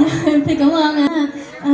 thì cảm ơn ạ à.